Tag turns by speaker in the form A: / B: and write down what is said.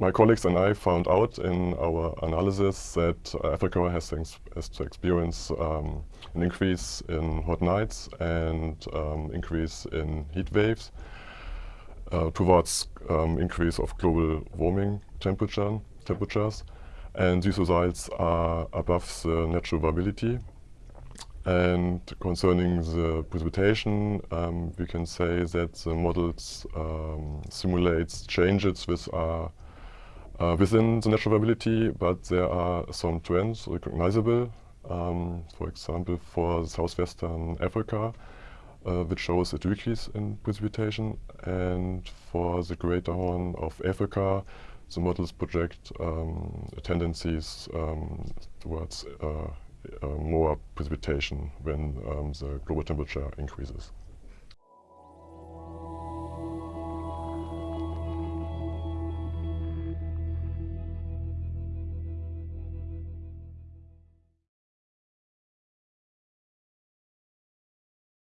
A: my colleagues and I found out in our analysis that Africa has, has to experience um, an increase in hot nights and um, increase in heat waves uh, towards um, increase of global warming temperature, temperatures. And these results are above the natural variability. And concerning the precipitation, um, we can say that the models um, simulates changes which are uh, within the natural variability, but there are some trends recognizable. Um, for example, for southwestern Africa, uh, which shows a decrease in precipitation, and for the greater horn of Africa, the models project um, tendencies um, towards uh, uh, more precipitation when um, the global temperature increases.